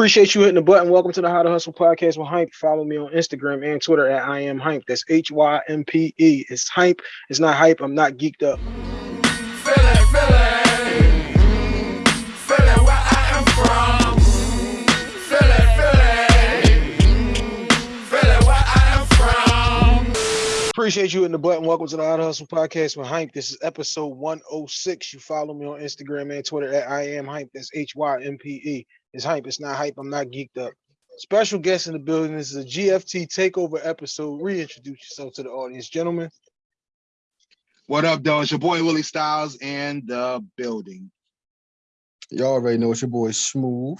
Appreciate you hitting the button. Welcome to the How to Hustle podcast with Hympe. Follow me on Instagram and Twitter at I am Hympe. That's H Y M P E. It's Hympe. It's not hype. I'm not geeked up. Feel it, feel it. Feel it where I am from. Feel it, feel it. Feel it where I am from. Appreciate you hitting the button. Welcome to the How to Hustle podcast with Hympe. This is episode 106. You follow me on Instagram and Twitter at I am Hympe. That's H Y M P E. It's Hympe. It's not hype. I'm not geeked up. Special guest in the building. This is a GFT takeover episode. Reintroduce yourself to the audience, gentlemen. What up, though? It's your boy Willie Styles in the building. Y'all already know it's your boy Smooth.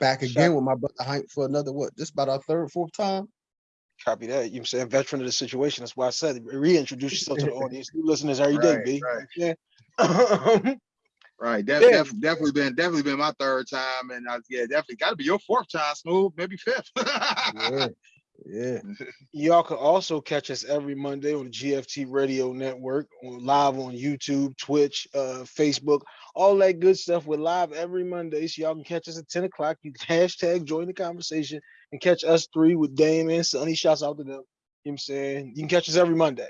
Back again Shout- with my brother Hympe for another what? This about our third, fourth time. Copy that. You know I'm saying? Veteran of the situation. That's why I said reintroduce yourself to the audience. New listeners every day, Right, B. right. Yeah. Right, def- Yeah. def- definitely been definitely been my third time, and I, yeah, definitely got to be your fourth time, Smooth, maybe fifth. Yeah, yeah. Y'all can also catch us every Monday on the GFT Radio Network, on live on YouTube, Twitch, uh, Facebook, all that good stuff. We're live every Monday, so y'all can catch us at 10 o'clock. You can hashtag join the conversation and catch us three with Dame and Sonny. Shouts out to them. You know what I'm saying? You can catch us every Monday.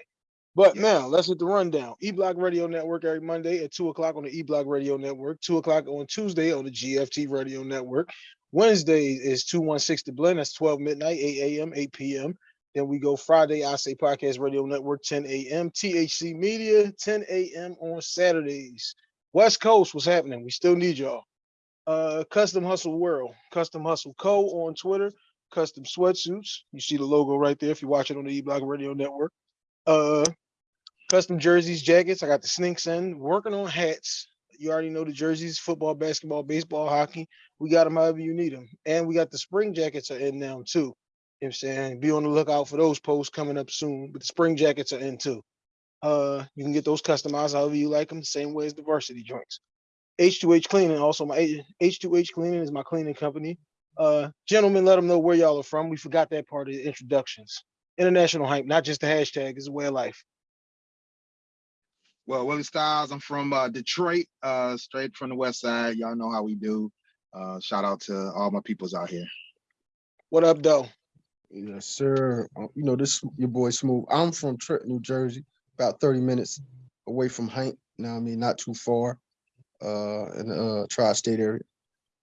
But Yeah. now let's hit the rundown. E Block Radio Network every Monday at 2 o'clock on the E Block Radio Network, 2 o'clock on Tuesday on the GFT Radio Network. Wednesday is 216 The Blend. That's 12 midnight, 8 a.m., 8 p.m. Then we go Friday, I Say Podcast Radio Network, 10 a.m. THC Media, 10 a.m. on Saturdays. West Coast, what's happening? We still need y'all. Uh, Custom Hustle World, Custom Hustle Co. on Twitter, Custom Sweatsuits. You see the logo right there if you watch it on the E Block Radio Network. Uh, custom jerseys, jackets. I got the sneaks in, working on hats. You already know the jerseys, football, basketball, baseball, hockey. We got them however you need them. And we got the spring jackets are in now too. You know what I'm saying? Be on the lookout for those posts coming up soon. But the spring jackets are in too. Uh, you can get those customized however you like them, the same way as the varsity joints. H2H Cleaning, also my H2H Cleaning is my cleaning company. Uh, gentlemen, let them know where y'all are from. We forgot that part of the introductions. International hype, not just the hashtag, it's a way of life. Well, Willie Styles, I'm from uh, Detroit, uh, straight from the West Side. Y'all know how we do. Uh, shout out to all my peoples out here. What up, though? Yes, sir. Uh, You know, this your boy Smooth. I'm from Trenton, New Jersey, about 30 minutes away from Hank. Now I mean not too far. Uh in the uh tri-state area.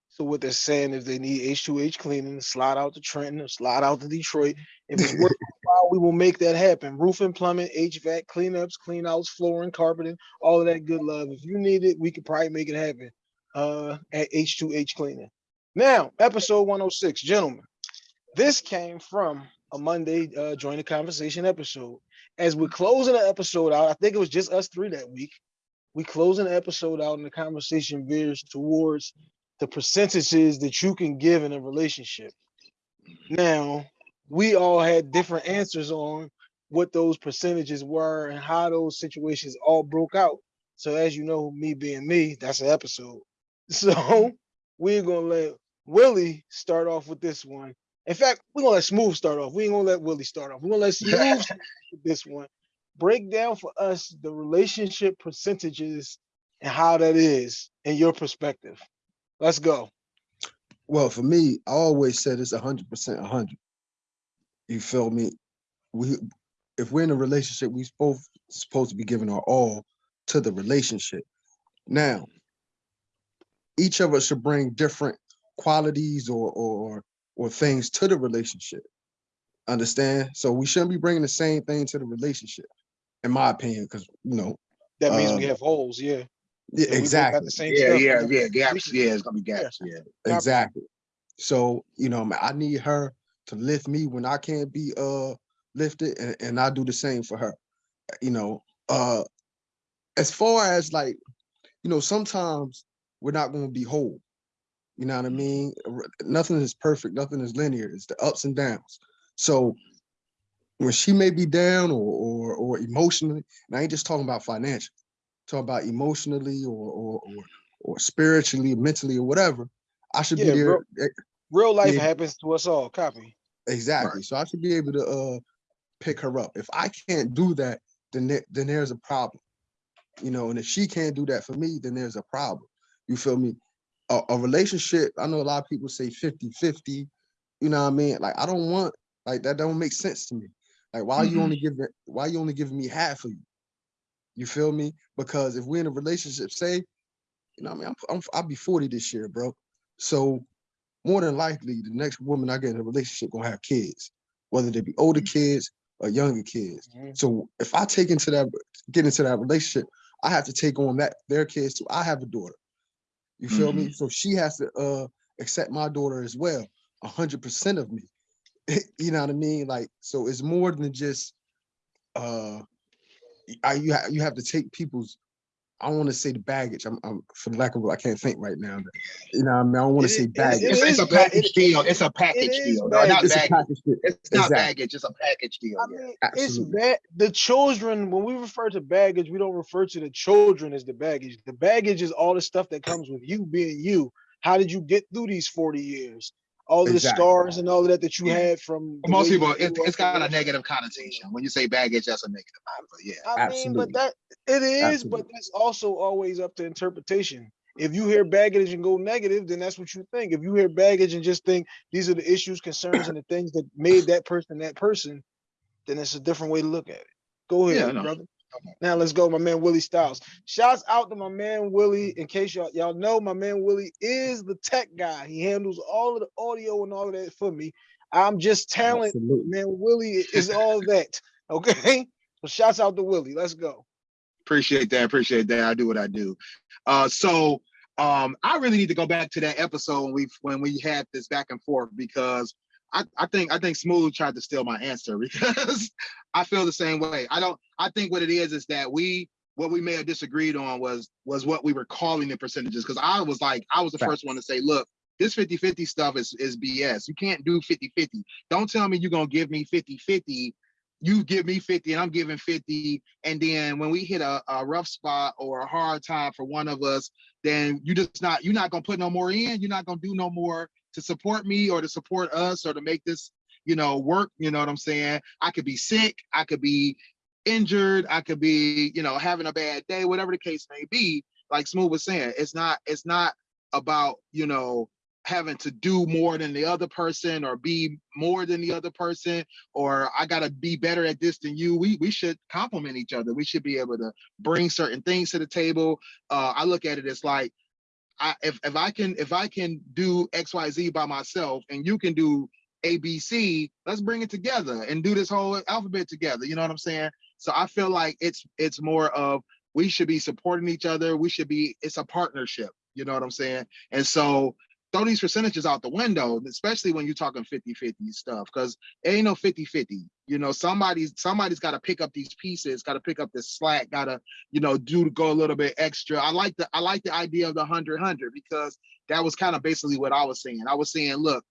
So what they're saying is they need H2H cleaning, slide out to Trenton slide out to Detroit. If it's worth we will make that happen. Roofing, plumbing, HVAC, cleanups, clean outs, flooring, carpeting, all of that good love. If you need it, we could probably make it happen uh, at H2H cleaning. Now, episode 106, gentlemen. This came from a Monday uh, join the conversation episode. As we're closing the episode out, I think it was just us three that week. We closing the episode out, and the conversation veers towards the percentages that you can give in a relationship. Now, we all had different answers on what those percentages were and how those situations all broke out. So, as you know, me being me, that's an episode. So, mm-hmm. we're gonna let Willie start off with this one. In fact, we're gonna let Smooth start off. We ain't gonna let Willie start off. We're gonna let Smooth start with this one. Break down for us the relationship percentages and how that is in your perspective. Let's go. Well, for me, I always said it's hundred percent hundred. You feel me? We if we're in a relationship, we both supposed to be giving our all to the relationship. Now, each of us should bring different qualities or or or things to the relationship. Understand? So we shouldn't be bringing the same thing to the relationship, in my opinion, because you know, That means we Um, have holes, yeah. yeah, So we both got exactly. the same Yeah, stuff. yeah, yeah. Gaps. Yeah, it's gonna be gaps. Yeah. Copy. Exactly. So, you know, I need her to lift me when I can't be uh lifted and, and I do the same for her. You know, uh as far as like, you know, sometimes we're not gonna be whole. You know what I mean? Nothing is perfect, nothing is linear. It's the ups and downs. So when she may be down or or or emotionally, and I ain't just talking about financial, talking about emotionally or or or, or spiritually, mentally, or whatever. I should Yeah, be there. bro. Real life Yeah. happens to us all. Copy. Exactly. So I should be able to uh pick her up. If I can't do that, then there, then there's a problem. You know, and if she can't do that for me, then there's a problem. You feel me? a, a relationship, I know a lot of people say 50-50, you know what I mean? Like, I don't want, like, that don't make sense to me. Like, why you Mhm. only giving, why you only giving me half of you? You feel me? Because if we're in a relationship, say, you know what I mean? I'm, I'm, I'll be 40 this year, bro. So more than likely, the next woman I get in a relationship gonna have kids, whether they be older kids or younger kids. Mhm. So if I take into that, get into that relationship, I have to take on that their kids too. I have a daughter. You feel me? So she has to uh accept my daughter as well, a hundred percent of me. you know what I mean? Like, so it's more than just uh I you have you have to take people's I don't want to say the baggage. I'm, I'm for the lack of I can't think right now. You know what I mean? I don't want to i- say it- baggage. it It's, it's a package it- deal. It's a package is deal. No, not baggage. It's a package deal. It's not Exactly. baggage. It's a package deal. I Yeah. mean, it's Absolutely. bad. The children, when we refer to baggage, we don't refer to the children as the baggage. The baggage is all the stuff that comes with you being you. How did you get through these 40 years? All of the scars and all of that that you Yeah. had from most people, it, grew it's up and got a negative connotation. When you say baggage, that's a negative. But yeah. I mean, but that it is, but that's also always up to interpretation. If you hear baggage and go negative, then that's what you think. If you hear baggage and just think these are the issues, concerns, and the things that made that person that person, then it's a different way to look at it. Go Yeah, ahead, no. brother. Now let's go, my man Willie Styles. Shouts out to my man Willie. In case y'all y'all know, my man Willie is the tech guy. He handles all of the audio and all of that for me. I'm just talent. Absolutely. Man, Willie is all that. Okay. So shouts out to Willie. Let's go. Appreciate that. Appreciate that. I do what I do. Uh, so um, I really need to go back to that episode when we when we had this back and forth because I, I think I think Smooth tried to steal my answer because I feel the same way. I don't. I think what it is is that we what we may have disagreed on was was what we were calling the percentages because I was like I was the first one to say, look, this 50-50 stuff is is BS. You can't do 50-50. Don't tell me you're gonna give me 50-50. You give me 50 and I'm giving 50 and then when we hit a, a rough spot or a hard time for one of us then you just not you're not gonna put no more in you're not gonna do no more to support me or to support us or to make this you know work you know what i'm saying i could be sick i could be injured i could be you know having a bad day whatever the case may be like smooth was saying it's not it's not about you know having to do more than the other person or be more than the other person or I gotta be better at this than you. We we should complement each other. We should be able to bring certain things to the table. Uh, I look at it as like, I if if I can if I can do X Y Z by myself and you can do A B C, let's bring it together and do this whole alphabet together. You know what I'm saying? So I feel like it's it's more of we should be supporting each other. We should be it's a partnership. You know what I'm saying? And so throw these percentages out the window, especially when you're talking 50-50 stuff, because ain't no 50-50. You know, somebody's somebody's got to pick up these pieces, got to pick up this slack, got to, you know, do to go a little bit extra. I like the I like the idea of the 100-100 because that was kind of basically what I was saying. I was saying, look,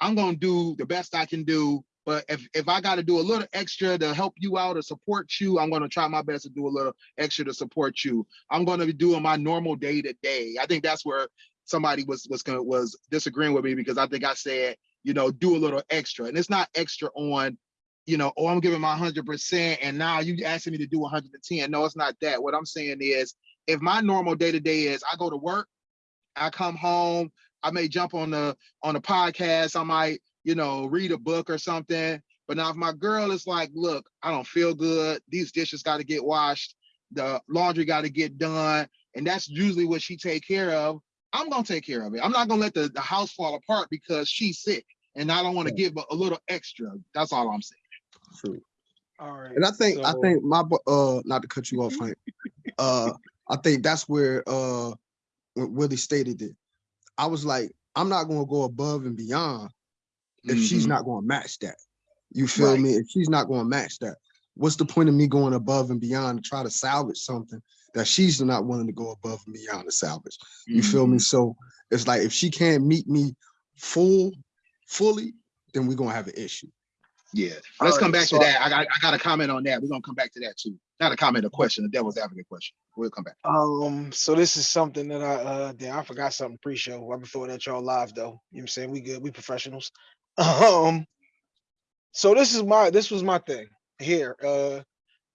I'm gonna do the best I can do, but if if I got to do a little extra to help you out or support you, I'm gonna try my best to do a little extra to support you. I'm gonna be doing my normal day to day. I think that's where somebody was was gonna was disagreeing with me because I think I said, you know, do a little extra. And it's not extra on, you know, oh, I'm giving my hundred percent and now you asking me to do 110. No, it's not that. What I'm saying is if my normal day to day is I go to work, I come home, I may jump on the on a podcast, I might, you know, read a book or something. But now if my girl is like, look, I don't feel good, these dishes got to get washed, the laundry got to get done, and that's usually what she take care of. I'm gonna take care of it. I'm not gonna let the, the house fall apart because she's sick and I don't want to give a, a little extra. That's all I'm saying. True. All right. And I think I think my uh not to cut you off, Frank. Uh I think that's where uh when Willie stated it. I was like, I'm not gonna go above and beyond if she's Mhm. not gonna match that. You feel Right. me? If she's not gonna match that, what's the point of me going above and beyond to try to salvage something that she's not willing to go above and beyond the salvage? You feel me? Mhm. So it's like if she can't meet me full, fully, then we're gonna have an issue. Yeah. Let's come right, back so to that. I got I got a comment on that. We're gonna come back to that too. Not a comment, a question, a devil's advocate question. We'll come back. Um, so this is something that I uh damn, I forgot something pre-show. I'm throwing at y'all live though. You know what I'm saying? We good, we professionals. Um so this is my this was my thing here. Uh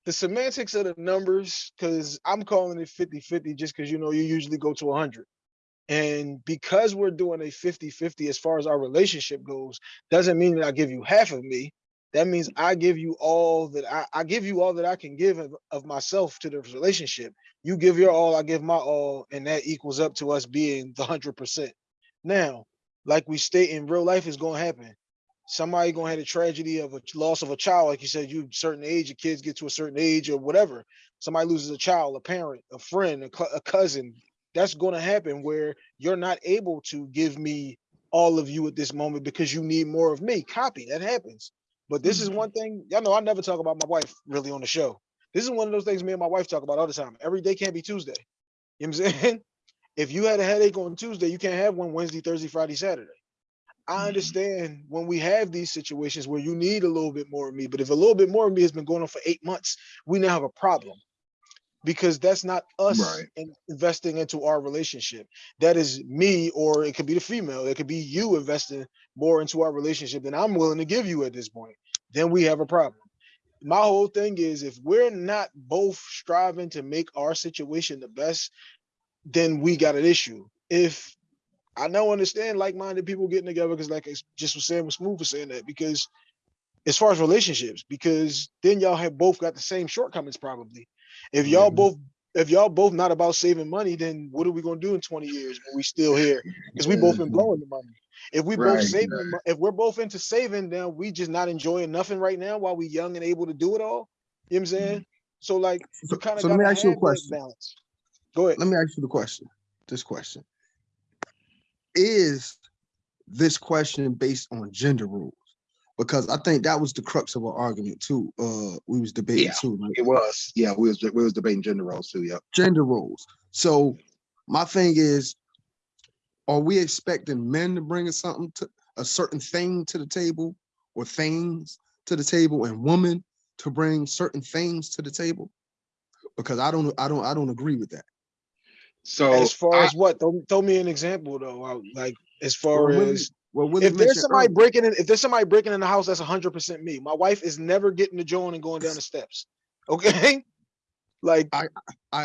the semantics of the numbers, because I'm calling it 50-50 just because you know you usually go to 100. And because we're doing a 50-50 as far as our relationship goes, doesn't mean that I give you half of me. That means I give you all that I, I give you all that I can give of, of myself to the relationship. You give your all, I give my all, and that equals up to us being the hundred percent. Now, like we state in real life is gonna happen. Somebody gonna have a tragedy of a loss of a child, like you said, you certain age, your kids get to a certain age or whatever. Somebody loses a child, a parent, a friend, a, a cousin. That's gonna happen where you're not able to give me all of you at this moment because you need more of me. Copy that happens. But this is mm-hmm. one thing, y'all know I never talk about my wife really on the show. This is one of those things me and my wife talk about all the time. Every day can't be Tuesday. You know what I'm saying? If you had a headache on Tuesday, you can't have one Wednesday, Thursday, Friday, Saturday. I mm-hmm. understand when we have these situations where you need a little bit more of me, but if a little bit more of me has been going on for eight months, we now have a problem because that's not us Right. in- investing into our relationship. That is me, or it could be the female. It could be you investing more into our relationship than I'm willing to give you at this point. Then we have a problem. My whole thing is if we're not both striving to make our situation the best, then we got an issue. If I know understand like-minded people getting together because like it's just was saying was smooth was saying that because as far as relationships, because then y'all have both got the same shortcomings probably. If y'all Mhm. both if y'all both not about saving money, then what are we gonna do in 20 years when we still here? Because we both been Mhm. blowing the money. If we both Right, saving, right. if we're both into saving, then we just not enjoying nothing right now while we young and able to do it all. You know what I'm saying? So like So, you kind of so let me ask you a question. balance. Go ahead. Let me ask you the question. This question. Is this question based on gender roles? Because I think that was the crux of our argument too. Uh we was debating Yeah. too, like It was, yeah, we was, we was debating gender roles too, Yeah, gender roles. So my thing is, are we expecting men to bring something to a certain thing to the table or things to the table and women to bring certain things to the table? Because I don't I don't I don't agree with that. So. as far I- as what? Throw, throw me an example though. Like as far Well, as well, if there's somebody earlier- breaking in, if there's somebody breaking in the house, that's hundred percent me. My wife is never getting the joint and going down the steps. Okay, like I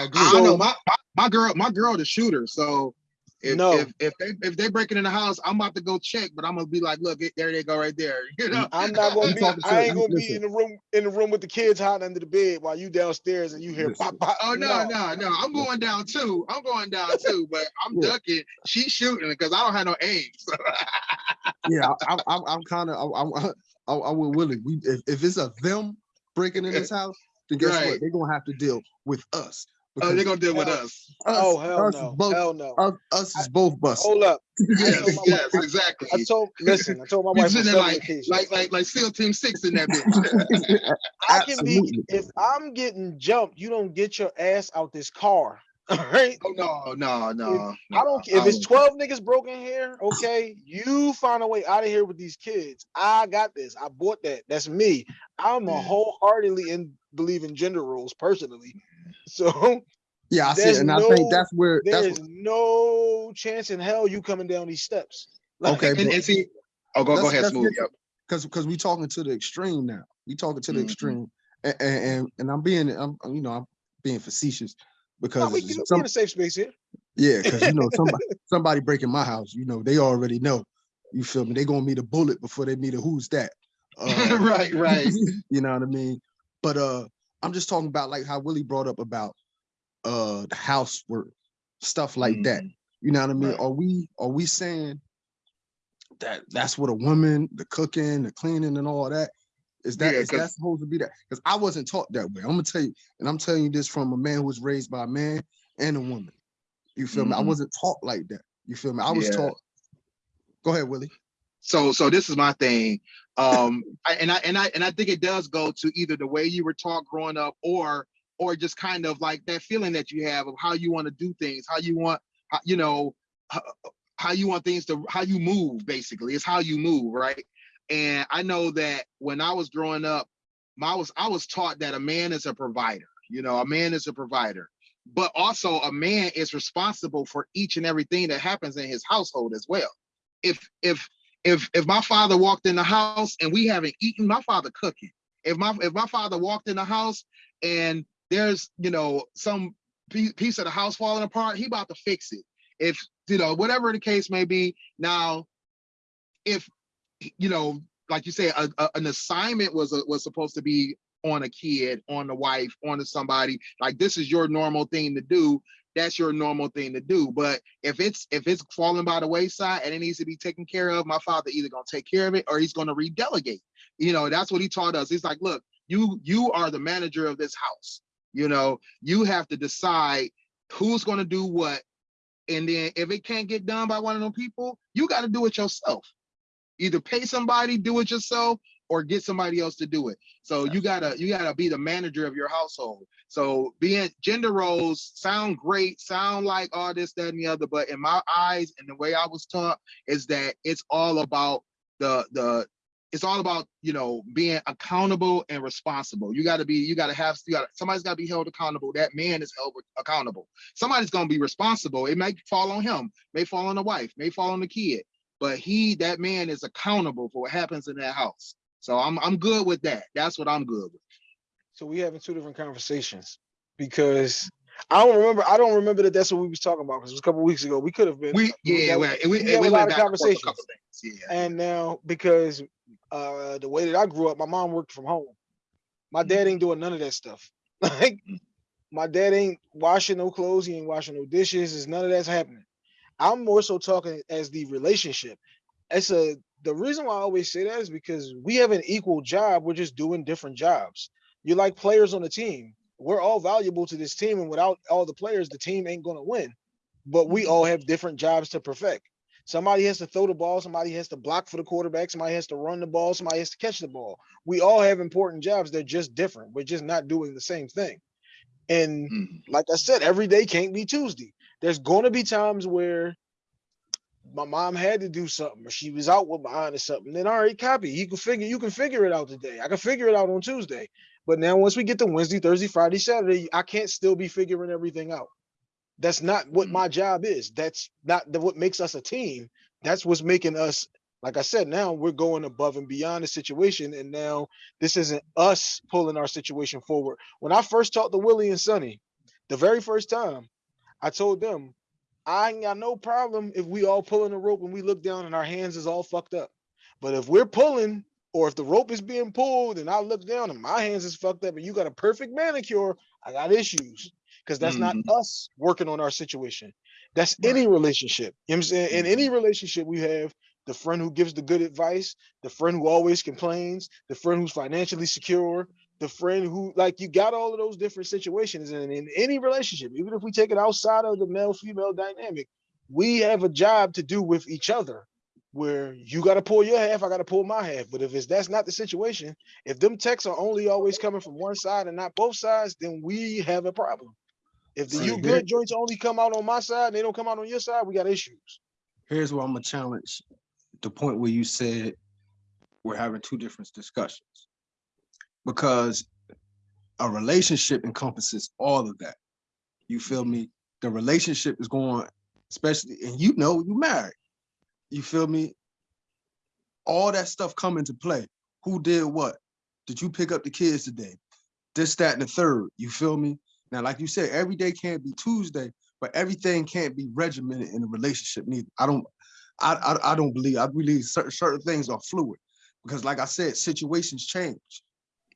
agree. I know my, my my girl, my girl, the shooter. So if No. if if they if they breaking in the house, I'm about to go check, but I'm gonna be like, look, there they go right there. You know, I'm not gonna be. I ain't gonna be in the room in the room with the kids hiding under the bed while you downstairs and you hear pop pop. Oh no, no, no! I'm going down too. I'm going down too, but I'm Yeah. ducking. She's shooting because I don't have no aim. So. yeah, I, I, I'm, I'm kind of, I, I, I, I would Willie. We, if, if it's a them breaking in this house, then guess Right. what? They're gonna have to deal with us. Oh, they're gonna deal with Hell- us. us, Oh hell us is no, both, hell no. us, us is both busted. Hold up. Yes, yes, exactly. I told listen. I told my wife on sitting there like, like, like, like SEAL Team Six in that bitch. I can be Absolutely. if I'm getting jumped, you don't get your ass out this car. All right. oh no, no, no. I don't care if it's 12 niggas broken here, okay. You find a way out of here with these kids. I got this. I bought that. That's me. I'm a wholeheartedly in believe in gender roles personally. So yeah, I see, it, and I think that's where there that's is no chance in hell you coming down these steps. Like, Okay, And, but- and see, oh, go, go let's- ahead, let's smooth. Yep. because because we talking to the extreme now. We talking to the Mhm. extreme, and, and and and I'm being, I'm you know, I'm being facetious no, because we can be some, in a safe space here. Yeah, because you know somebody somebody breaking my house, you know they already know. You feel me? They gonna meet a bullet before they meet a who's that. Uh, right, right. you know what I mean? But uh, I'm just talking about like how Willie brought up about uh the housework stuff like that. Mhm. You know what I mean? Right. Are we are we saying that that's what a woman, the cooking, the cleaning, and all that is that Yeah, is that supposed to be that? Because I wasn't taught that way. I'm gonna tell you, and I'm telling you this from a man who was raised by a man and a woman. You feel me? I Mhm. wasn't taught like that. You feel me? I was Yeah. taught. Go ahead, Willie. So so this is my thing. Um I, and i and i and i think it does go to either the way you were taught growing up or or just kind of like that feeling that you have of how you want to do things how you want you know how, how you want things to how you move basically it's how you move right? And i know that when i was growing up my was i was taught that a man is a provider you know a man is a provider. But also a man is responsible for each and everything that happens in his household as well. If if if if my father walked in the house and we haven't eaten, my father cooking. If my if my father walked in the house and there's you know some piece of the house falling apart, he about to fix it. If you know, whatever the case may be. Now, if you know, like you say, a, a- an assignment was a, was supposed to be on a kid, on the wife, on to somebody. Like this is your normal thing to do. That's your normal thing to do. But if it's if it's falling by the wayside and it needs to be taken care of, my father either gonna take care of it or he's gonna redelegate. You know, that's what he taught us. He's like, look, you you are the manager of this house. You know, you have to decide who's gonna do what. And then if it can't get done by one of them people, you got to do it yourself. Either pay somebody, do it yourself, or get somebody else to do it. So you gotta you gotta be the manager of your household. So being gender roles sound great, sound like all this, that, and the other, but in my eyes and the way I was taught is that it's all about the the it's all about you know being accountable and responsible. You got to be you got to have you gotta, somebody's got to be held accountable. That man is held accountable. Somebody's gonna be responsible. It may fall on him, may fall on the wife, may fall on the kid, but he that man is accountable for what happens in that house. So I'm I'm good with that. That's what I'm good with. So we having two different conversations because I don't remember. I don't remember that that's what we was talking about because it was a couple weeks ago. We could have been. We yeah, we, we, we we, have a lot of conversations. things. Yeah. And now because uh the way that I grew up, my mom worked from home. My dad ain't doing none of that stuff. Like my dad ain't washing no clothes, he ain't washing no dishes, is none of that's happening. I'm more so talking as the relationship. It's a the reason why I always say that is because we have an equal job, we're just doing different jobs. You're like players on the team. We're all valuable to this team, and without all the players, the team ain't gonna win. But we all have different jobs to perfect. Somebody has to throw the ball, somebody has to block for the quarterback, somebody has to run the ball, somebody has to catch the ball. We all have important jobs. They're just different. We're just not doing the same thing. And Mhm. like I said, every day can't be Tuesday. There's going to be times where my mom had to do something or she was out with behind or something. Then all right, copy. You can figure you can figure it out today. I can figure it out on Tuesday. But now once we get to Wednesday, Thursday, Friday, Saturday, I can't still be figuring everything out. That's not what Mm. my job is. That's not the, what makes us a team. That's what's making us, like I said, now we're going above and beyond the situation. And now this isn't us pulling our situation forward. When I first talked to Willie and Sonny, the very first time, I told them, I ain't got no problem if we all pulling the rope and we look down and our hands is all fucked up. But if we're pulling, or if the rope is being pulled and I look down and my hands is fucked up and you got a perfect manicure, I got issues. Because that's not mm-hmm. us working on our situation. That's Right. any relationship. You know what I'm saying? In any mm-hmm. relationship we have, the friend who gives the good advice, the friend who always complains, the friend who's financially secure, the friend who like you got all of those different situations and in any relationship even if we take it outside of the male female dynamic we have a job to do with each other where you got to pull your half i got to pull my half. But if it's that's not the situation if them texts are only always coming from one side and not both sides then we have a problem. If the See, you good joints only come out on my side and they don't come out on your side we got issues. Here's where I'm gonna challenge the point where you said we're having two different discussions. Because a relationship encompasses all of that. You feel me? The relationship is going, especially, and you know you married. You feel me? All that stuff come into play. Who did what? Did you pick up the kids today? This, that, and the third. You feel me? Now, like you said, every day can't be Tuesday, but everything can't be regimented in a relationship neither. I don't, I, I, I don't believe, I believe certain, certain things are fluid. Because like I said, situations change.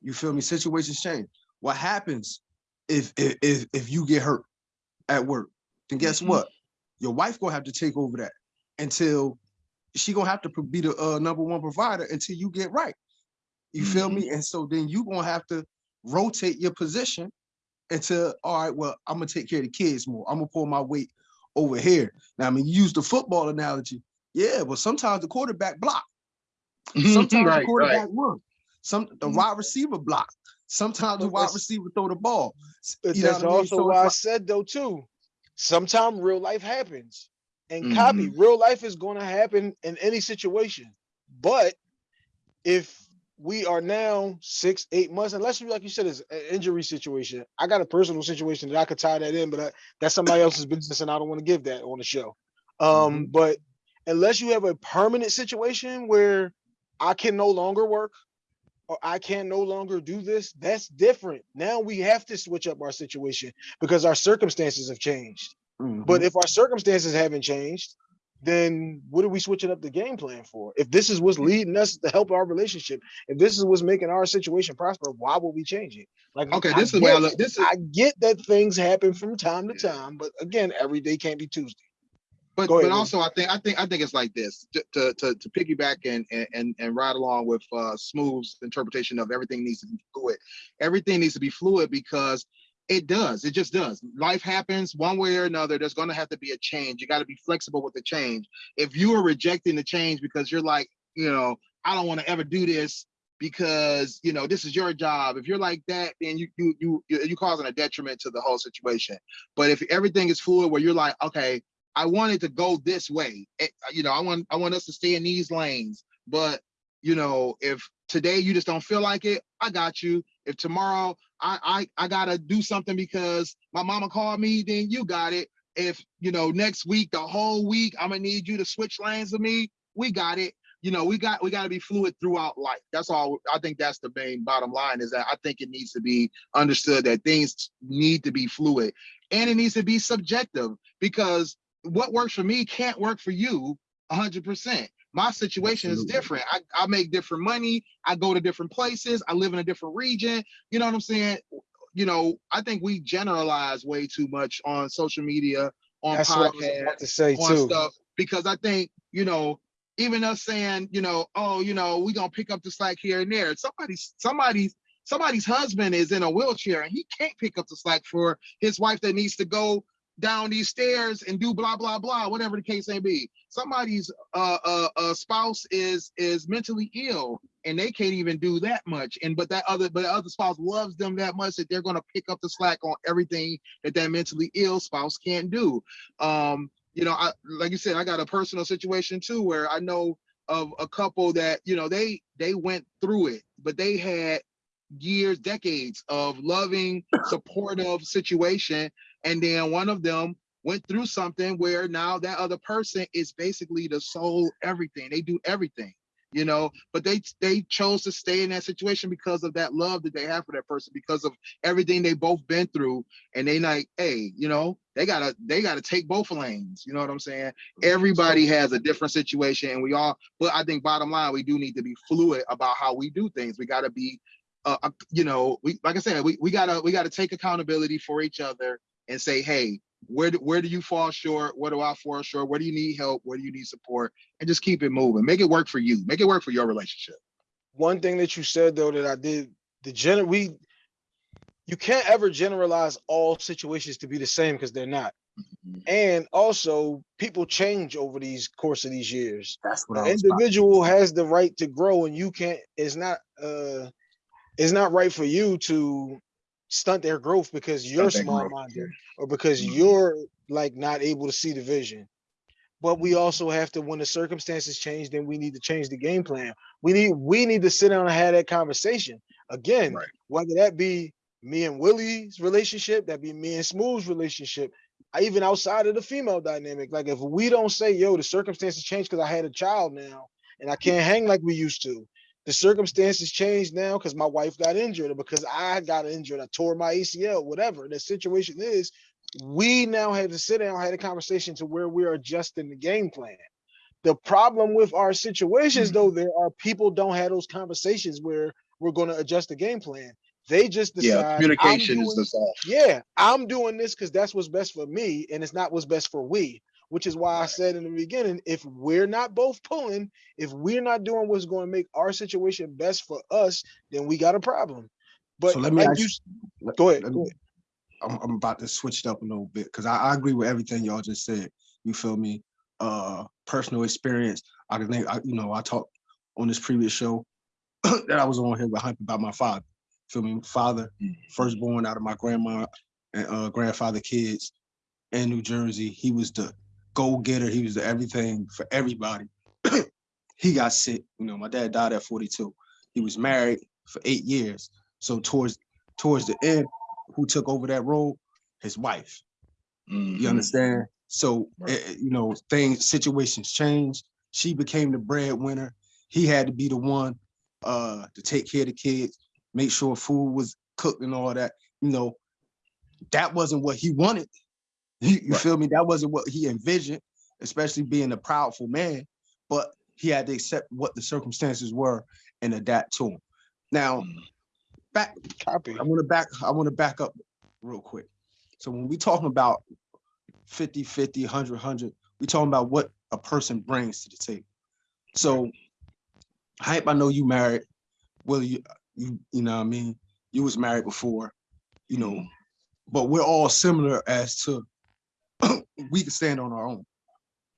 You feel me? Situations change. What happens if, if, if, you get hurt at work? Then guess Mhm. what? Your wife gonna have to take over that until she gonna have to be the uh, number one provider until you get right. You feel me? And so then you gonna have to rotate your position until all right. Well, I'm gonna take care of the kids more. I'm gonna pull my weight over here. Now, I mean, you use the football analogy. Yeah, but sometimes the quarterback block. Sometimes the right, right. quarterback run. Some the Mhm. wide receiver block. Sometimes the wide receiver throw the ball. But you that's what I mean? also So why I said though too. Sometimes real life happens, and copy Mm-hmm. real life is going to happen in any situation. But if we are now six, eight months, unless you like you said, it's an injury situation. I got a personal situation that I could tie that in, but I, that's somebody else's business, and I don't want to give that on the show. Um, Mm-hmm. but unless you have a permanent situation where I can no longer work or I can no longer do this, that's different. Now we have to switch up our situation because our circumstances have changed. But Mhm. if our circumstances haven't changed, then what are we switching up the game plan for? If this is what's leading us to help our relationship, if this is what's making our situation prosper, why would we change it? Like, Okay, I this is where I look. This is I get that things happen from time to time, but again, every day can't be Tuesday. But ahead, but also I think I think I think it's like this to to to, piggyback and, and and ride along with uh Smooth's interpretation of everything needs to be fluid. Everything needs to be fluid because it does. It just does. Life happens one way or another. There's going to have to be a change. You got to be flexible with the change. If you are rejecting the change because you're like, you know, I don't want to ever do this because you know this is your job. If you're like that, then you you you you you causing a detriment to the whole situation. But if everything is fluid, where you're like, okay, I wanted to go this way. Eh, You know, I want I want us to stay in these lanes. But you know, if today you just don't feel like it, I got you. If tomorrow I I I gotta do something because my mama called me, then you got it. If you know next week, the whole week, I'm gonna need you to switch lanes with me. We got it. You know, we got we got to be fluid throughout life. That's all. I think that's the main bottom line is that I think it needs to be understood that things need to be fluid and it needs to be subjective because what works for me can't work for you 100%. My situation is different. I, I make different money. I go to different places. I live in a different region. You know what I'm saying? You know, I think we generalize way too much on social media, on That's what I was podcasts, to say on too. stuff because I think, you know, even us saying, you know, oh, you know, we gonna pick up the slack here and there. Somebody's somebody's somebody's husband is in a wheelchair and he can't pick up the slack for his wife that needs to go down these stairs and do blah blah blah, whatever the case may be. Somebody's uh, uh, uh spouse is is mentally ill and they can't even do that much. And but that other but the other spouse loves them that much that they're gonna pick up the slack on everything that that mentally ill spouse can't do. Um, you know, I like you said, I got a personal situation too where I know of a couple that you know they they went through it, but they had years, decades of loving, supportive situation, and then one of them went through something where now that other person is basically the sole everything. They do everything, you know, but they they chose to stay in that situation because of that love that they have for that person, because of everything they both been through, and they like, hey, you know, they gotta they gotta take both lanes. You know what I'm saying? Everybody has a different situation, and we all. But I think bottom line, we do need to be fluid about how we do things. We gotta be, uh, uh, you know, we like I said, we we gotta we gotta take accountability for each other and say, hey, where do, where do you fall short? Where do I fall short? Where do you need help? Where do you need support? And just keep it moving. Make it work for you. Make it work for your relationship. One thing that you said though that I did the gen we you can't ever generalize all situations to be the same because they're not. And also people change over these course of these years. That's what The I was. about- individual has the right to grow and you can't it's not uh it's not right for you to stunt their growth because you're small minded or because Mhm. you're like not able to see the vision. But we also have to, when the circumstances change, then we need to change the game plan. We need we need to sit down and have that conversation again. Right. Whether that be me and Willie's relationship, that be me and Smooth's relationship, I- even outside of the female dynamic. Like if we don't say, "Yo, the circumstances change because I had a child now and I can't hang like we used to," the circumstances change now because my wife got injured or because I got injured, I tore my ACL, whatever the situation is, we now have to sit down, and have a conversation to where we're adjusting the game plan. The problem with our situations, though, mm-hmm. there are people don't have those conversations where we're going to adjust the game plan. They just decide. Yeah, "I'm communication is the yeah, I'm doing this because that's what's best for me, and it's not what's best for we. Which is why I said in the beginning, if we're not both pulling, if we're not doing what's going to make our situation best for us, then we got a problem. But So let me like you, go ahead, me-. I'm, I'm about to switch it up a little bit because I, I agree with everything y'all just said. You feel me? Uh, personal experience. I can think, I, you know, I talked on this previous show that I was on here behind about my father. Feel me? Father, firstborn out of my grandma and uh, grandfather kids in New Jersey. He was the go getter. He was the everything for everybody. he got sick. You know, my dad died at 42. He was married for eight years. So towards towards the end, who took over that role? His wife. Mhm. You understand? So Right. eh, eh, you know, things situations changed. She became the breadwinner. He had to be the one uh to take care of the kids, make sure food was cooked and all that. You know, that wasn't what he wanted. You, you Right. feel me? That wasn't what he envisioned, especially being a proudful man, but he had to accept what the circumstances were and adapt to them. Now, mm. back Copy. I want to back I want to back up real quick. So when we talking about 50 50 100 100 we talking about what a person brings to the table. So hype I know you married. Well you you you know what I mean? You was married before, you know, mm. but we're all similar as to we can stand on our own.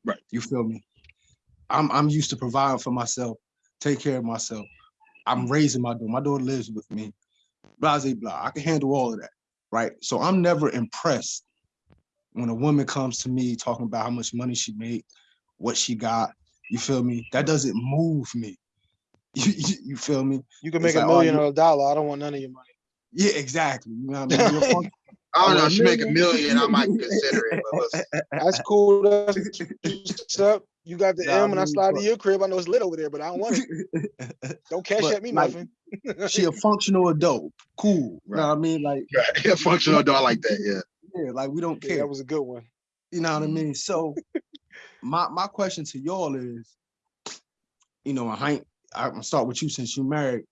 Right. You feel me? I'm I'm used to providing for myself, take care of myself. I'm raising my daughter. My daughter lives with me blah, blah, blah. I can handle all of that, right? So I'm never impressed when a woman comes to me talking about how much money she made, what she got. You feel me? That doesn't move me. You, you, you feel me? You can It's make a like, oh, million you- or a dollar. I don't want none of your money. Yeah, exactly. You know what I mean? You're fun- I don't know. If she make a million? million, I might consider it. But That's cool. That's what's up. You got the Nah, M and I man, slide to your crib. I know it's lit over there, but I don't want it. Don't cash But, at me like, nothing. she a functional adult. Cool. You know what I mean? Like, right. a functional dog like that. Yeah. yeah, like we don't Yeah, care. that was a good one. You know what I Mhm. mean? So my my question to y'all is, you know, I ain't, I'm gonna start with you since you married.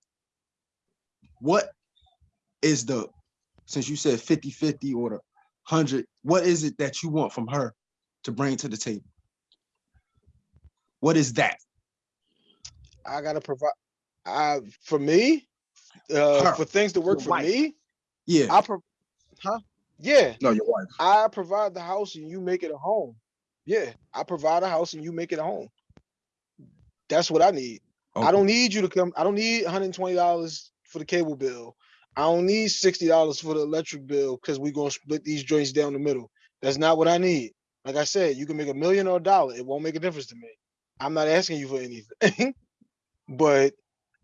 What is the since you said 50-50 or the 100, what is it that you want from her to bring to the table? What is that? I gotta provide. I for me, uh, Her, for things to work for wife. me, Yeah. I pro- huh? Yeah, No, your wife. I provide the house and you make it a home. Yeah, I provide a house and you make it a home. That's what I need. I don't need you to come. I don't need $120 for the cable bill. I don't need $60 for the electric bill because we're gonna split these joints down the middle. That's not what I need. Like I said, you can make a million or a dollar. It won't make a difference to me. I'm not asking you for anything, but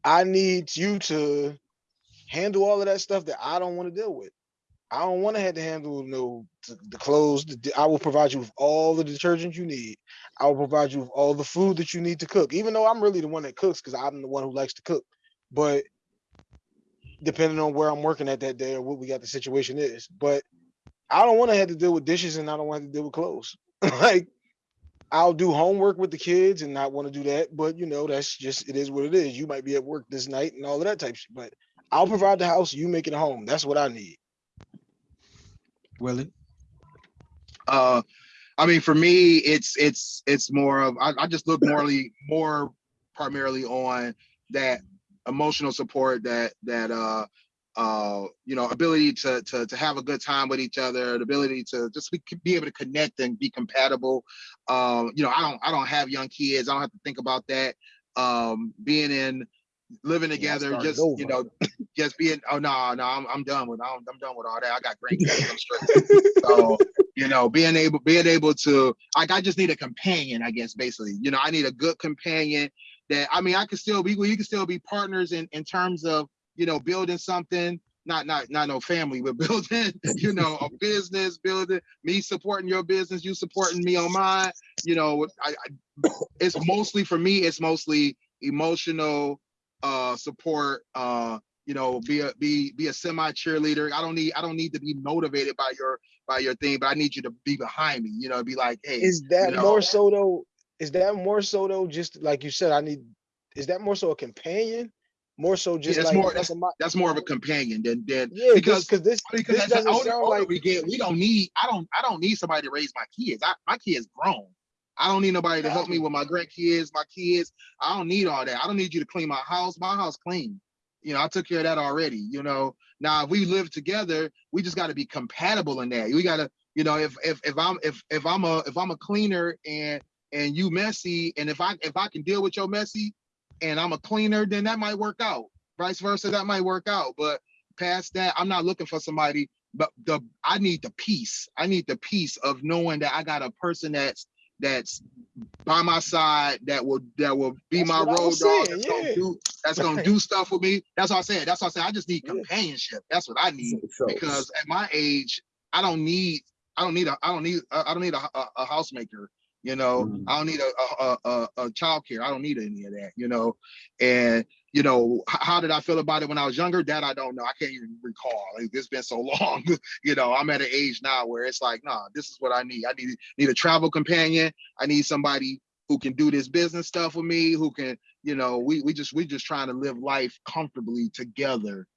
I need you to handle all of that stuff that I don't want to deal with. I don't want to have to handle no t- the clothes. the I will provide you with all the detergent you need. I will provide you with all the food that you need to cook. Even though I'm really the one that cooks because I'm the one who likes to cook. But depending on where I'm working at that day or what we got the situation is. But I don't want to have to deal with dishes and I don't want to have to deal with clothes. like I'll do homework with the kids and not want to do that. But you know, that's just it is what it is. You might be at work this night and all of that type shit. But I'll provide the house, you make it a home. That's what I need. Willie. Uh, I mean, for me, it's it's it's more of I, I just look morely more primarily on that emotional support that that uh uh you know ability to to to have a good time with each other the ability to just be, be able to connect and be compatible. Um you know i don't i don't have young kids. I don't have to think about that. Um being in living together started just you know just being oh no no i'm, I'm done with I'm, I'm done with all that. I got great so you know being able being able to like i just need a companion i guess basically. You know i need a good companion that i mean i can still be we can still be partners in in terms of you know building something not not not no family but building you know a business building me supporting your business you supporting me on mine you know I, I it's mostly for me it's mostly emotional uh support uh you know be a be be a semi cheerleader i don't need i don't need to be motivated by your by your thing but i need you to be behind me you know be like hey Is that know. more so though? Is that more so though? Just like you said, I need. Is that more so a companion? More so just that's like more- that's- that's more of a companion than than yeah, because because this because this doesn't older, sound older like we get, we don't need. I don't. I don't need somebody to raise my kids. I, my kids grown. I don't need nobody to help me with my grandkids, my kids. I don't need all that. I don't need you to clean my house. My house clean. You know, I took care of that already. You know, now if we live together, we just got to be compatible in that. We got to, you know, if if if I'm if if I'm a if I'm a cleaner and and you messy, and if I if I can deal with your messy, and I'm a cleaner, then that might work out. Vice versa, that might work out. But past that, I'm not looking for somebody. But the I need the peace. I need the peace of knowing that I got a person that's that's by my side that will that will be That's my road dog. saying, That's yeah. gonna do that's gonna Right. do stuff with me. That's what I said. That's what I said. I just need Yeah. companionship. That's what I need So- because at my age, I don't need I don't need a I don't need I don't need a, a, a housemaker. You know, Mhm. I don't need a a, a a a child care. I don't need any of that. You know, and you know, h- how did I feel about it when I was younger? That I don't know. I can't even recall. Like, it's been so long. you know, I'm at an age now where it's like, nah, this is what I need. I need need a travel companion. I need somebody who can do this business stuff with me. Who can, you know, we we just we just trying to live life comfortably together.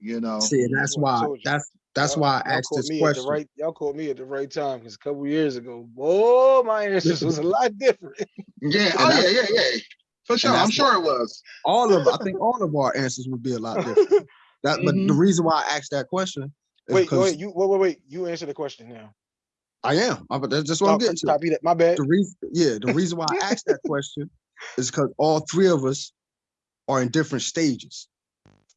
You know. See, and that's That's what I why that's that's Y'all- why I asked this question. the right, y'all called me at the right time because a couple years ago, boy, my answers was a lot different. Yeah. Oh yeah. Yeah. Yeah. For sure. I'm sure it was. All of I think all of our answers would be a lot different. That, but the Mhm. reason why I asked that question is wait, because wait, you wait, wait, wait. You answer the question now. I am. I, but that's just what I'm Oh, getting to. copy that. My bad. The reason, yeah, the reason why I asked that question is because all three of us are in different stages.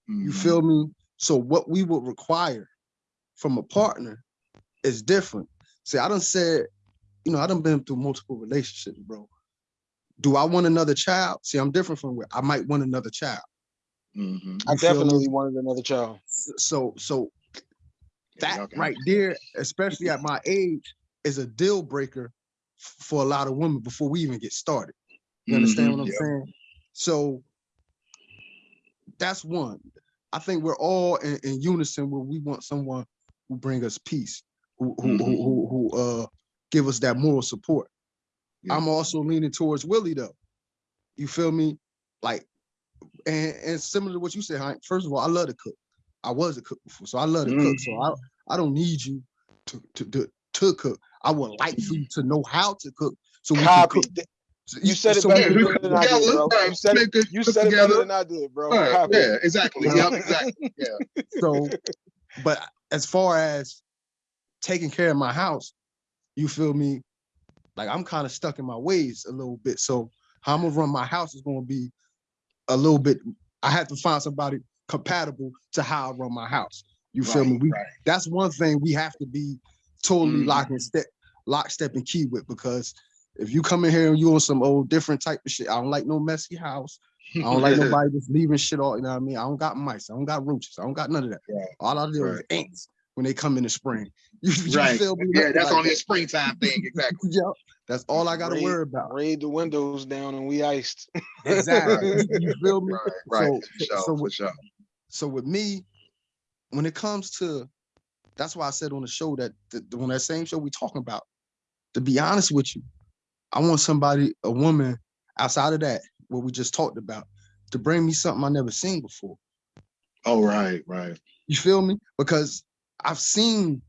You Mhm. feel me? So what we would require from a partner is different. See, I done said, you know, I done been through multiple relationships, bro. Do I want another child? See, I'm different from where I might want another child. Mhm. I You feel definitely wanted another child. So, so that y'all can right there, especially at my age, is a deal breaker for a lot of women before we even get started. You understand Mhm, what I'm yeah. saying? So that's one. I think we're all in, in unison where we want someone who bring us peace, who who who, Mhm. who, who uh give us that moral support. Yeah. I'm also leaning towards Willie though. You feel me? Like, and and similar to what you said, Hank. First of all, I love to cook. I was a cook before, so I love to cook. So I I don't need you to to to, to cook. I would like for you to know how to cook, so we can cook. So You said it so better Yeah, than I yeah, did, bro. You said it. You said it better together. than I did, bro. Right, yeah, exactly. Uh-huh. Exactly. Yeah. So, but as far as taking care of my house, you feel me? Like I'm kind of stuck in my ways a little bit. So how I'm gonna run my house is gonna be a little bit. I have to find somebody compatible to how I run my house. You feel me? We right. that's one thing we have to be totally Mhm. lock and step, lock, step, and key with because if you come in here and you on some old different type of shit, I don't like no messy house. I don't like nobody just leaving shit all, you know what I mean? I don't got mice, I don't got roaches, I don't got none of that. Right, All I do is ants when they come in the spring. You, you Right. feel me? Yeah, that's Like only a springtime thing. Exactly. Yep. That's all I gotta Raid- worry about. Raid the windows down and we iced. Exactly. You- you feel me? Right, right. So- for sure, so for with- sure. So with me, when it comes to, that's why I said on the show that the, on that same show we talking about. To be honest with you, I want somebody, a woman outside of that, what we just talked about, to bring me something I never seen before. Oh, right, right. You feel me? Because I've seen,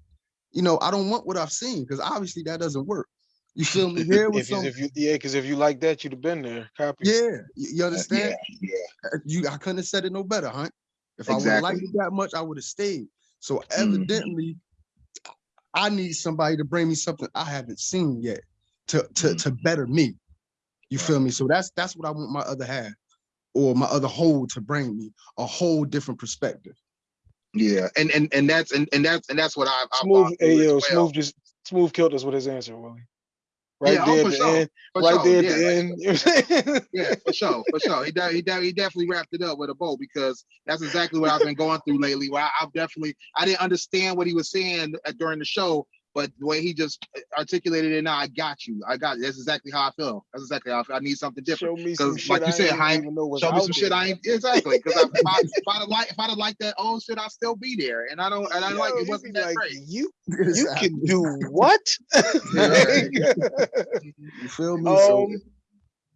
you know, I don't want what I've seen because obviously that doesn't work. You feel me? Here with If some, if you yeah, because if you like that, you'd have been there. Copy. yeah, you, Uh, understand? Yeah, yeah. Uh, You, I couldn't have said it no better, huh? If I would have liked it that much, I would have stayed. So Mhm. evidently, I need somebody to bring me something I haven't seen yet to to Mhm. to better me. You feel me? So that's that's what I want my other half or my other whole to bring me a whole different perspective. Yeah, and and and that's and, and that's and that's what I've, I've Smooth, gone hey yo, well. smooth just smooth killed us with his answer, Willie. Right Yeah, oh, there for at the sure, end. For right sure, there at yeah, the like- end. You know what I'm saying? yeah, for sure, for sure. He de- he, de- he definitely wrapped it up with a bow because that's exactly what I've been going through lately. Where I, I've definitely I didn't understand what he was saying during the show, but the way he just articulated it now, I got you. I got that's exactly how I feel. That's exactly how I feel. I need something different. Show me some 'Cause shit like you I said, ain't Hank, even know was Show me out some shit there. I ain't exactly because if I if I'd like if I'd have liked that old shit, I'd still be there. And I don't and I like it you wasn't that like, great. You you can do what? You feel me? so um,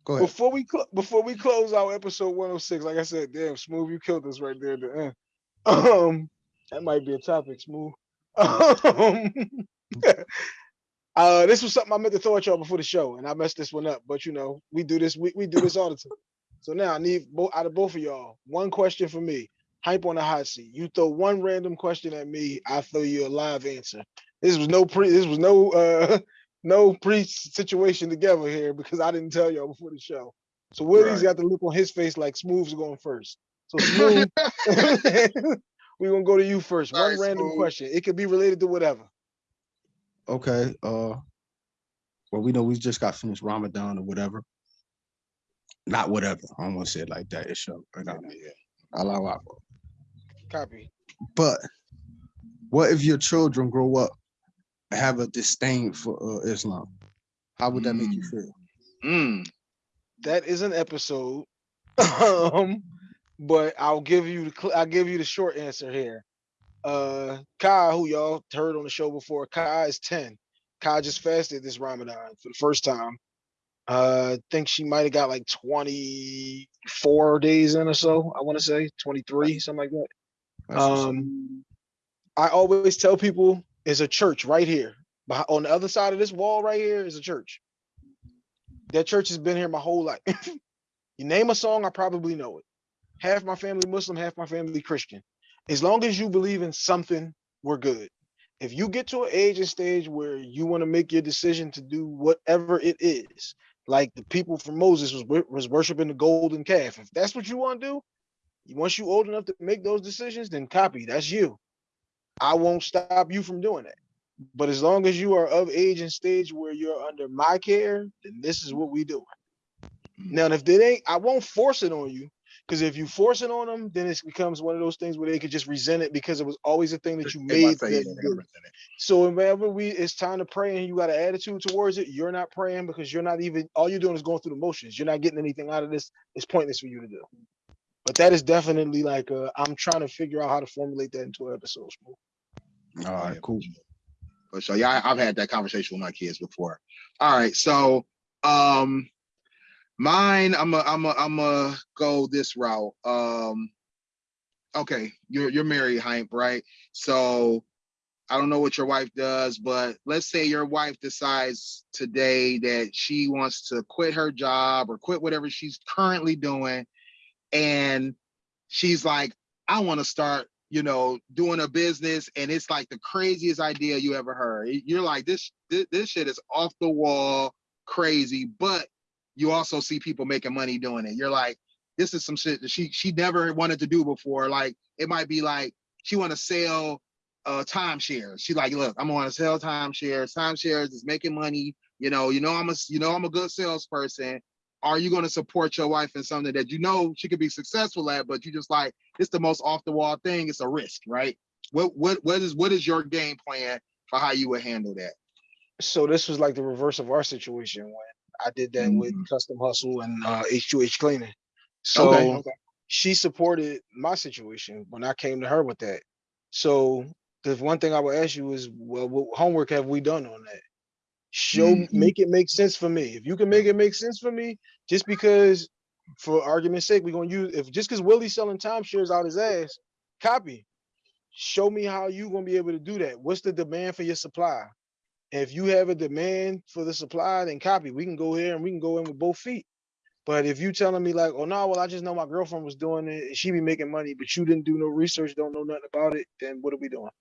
go ahead. before we cl- before we close out episode 106, like I said, damn, smooth, you killed us right there at the end. Um, that might be a topic, smooth. Um, uh, this was something I meant to throw at y'all before the show, and I messed this one up. But you know, we do this, we, we do this all the time. So now I need both out of both of y'all, one question for me. Hympe on the hot seat. You throw one random question at me, I throw you a live answer. This was no pre. This was no uh no pre situation together here because I didn't tell y'all before the show. So Willie's Right. got the look on his face like Smooth's going first. So Smooth, we're gonna go to you first. All One right, random Smooth. question. It could be related to whatever. Okay. Uh well, we know we just got finished Ramadan or whatever. Not whatever. I don't want to say it like that. It's show. I got Allah Akbar. Copy. But what if your children grow up and have a disdain for uh, Islam? How would that make you feel? Mm, That is an episode. um, but I'll give you the I'll give you the short answer here. Uh, Kai, who y'all heard on the show before, Kai is ten. Kai just fasted this Ramadan for the first time. Uh, I think she might have got like twenty four days in or so. I want to say twenty three, something like that. That's. Um, I always tell people is a church right here. But on the other side of this wall right here is a church. That church has been here my whole life. you name a song, I probably know it. Half my family Muslim, half my family Christian. As long as you believe in something, we're good. If you get to an age and stage where you want to make your decision to do whatever it is, like the people from Moses was was worshiping the golden calf. If that's what you want to do, once you old enough to make those decisions, then copy. That's you. I won't stop you from doing that. But as long as you are of age and stage where you're under my care, then this is what we do. Now, if they ain't, I won't force it on you. Because if you force it on them, then it becomes one of those things where they could just resent it because it was always a thing that you they made. say, them do. they represent it. So whenever we it's time to pray and you got an attitude towards it, you're not praying because you're not even all you're doing is going through the motions. You're not getting anything out of this. It's pointless for you to do. But that is definitely like uh, I'm trying to figure out how to formulate that into an episode. All right, cool. But so yeah, I- I've had that conversation with my kids before. All right, so um mine, I'm a I'm a I'm a go this route. Um okay, you're you're married, Hympe, right? So I don't know what your wife does, but let's say your wife decides today that she wants to quit her job or quit whatever she's currently doing, and she's like, I want to start, you know, doing a business, and it's like the craziest idea you ever heard. You're like, this this, this shit is off the wall, crazy, but you also see people making money doing it. You're like, this is some shit that she she never wanted to do before. Like it might be like she want to sell uh timeshares. She like, look, I'm gonna sell timeshares. Timeshares is making money. You know, you know, I'm a you know I'm a good salesperson. Are you gonna support your wife in something that you know she could be successful at, but you just like it's the most off the wall thing. It's a risk, right? What what what is what is your game plan for how you would handle that? So this was like the reverse of our situation when I did that with Mhm. Custom Hustle and uh, H2H Cleaning. So Okay, okay. she supported my situation when I came to her with that. So the one thing I would ask you is, well, what homework have we done on that? Show, Mhm. make it make sense for me. If you can make it make sense for me, just because, for argument's sake, we're gonna use if just because Willie's selling timeshares out his ass, copy. Show me how you gonna be able to do that. What's the demand for your supply? If you have a demand for the supply, then copy. We can go here and we can go in with both feet. But if you telling me like, oh no, well, I just know my girlfriend was doing it, and she be making money, but you didn't do no research, don't know nothing about it, then what are we doing?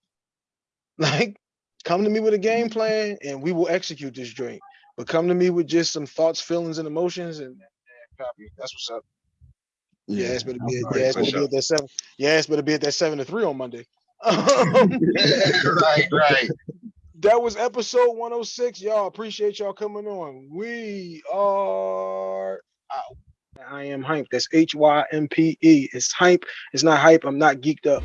Like, come to me with a game plan and we will execute this joint. But come to me with just some thoughts, feelings, and emotions, and, and copy. That's what's up. Yeah, it's better be. Alright, Yeah, it's better be at that seven. Yeah, it's better be at that seven to three on Monday. Right, right. That was episode 106. Y'all appreciate y'all coming on. We are out. I am Hympe. That's H Y M P E. It's Hympe. It's not hype. I'm not geeked up.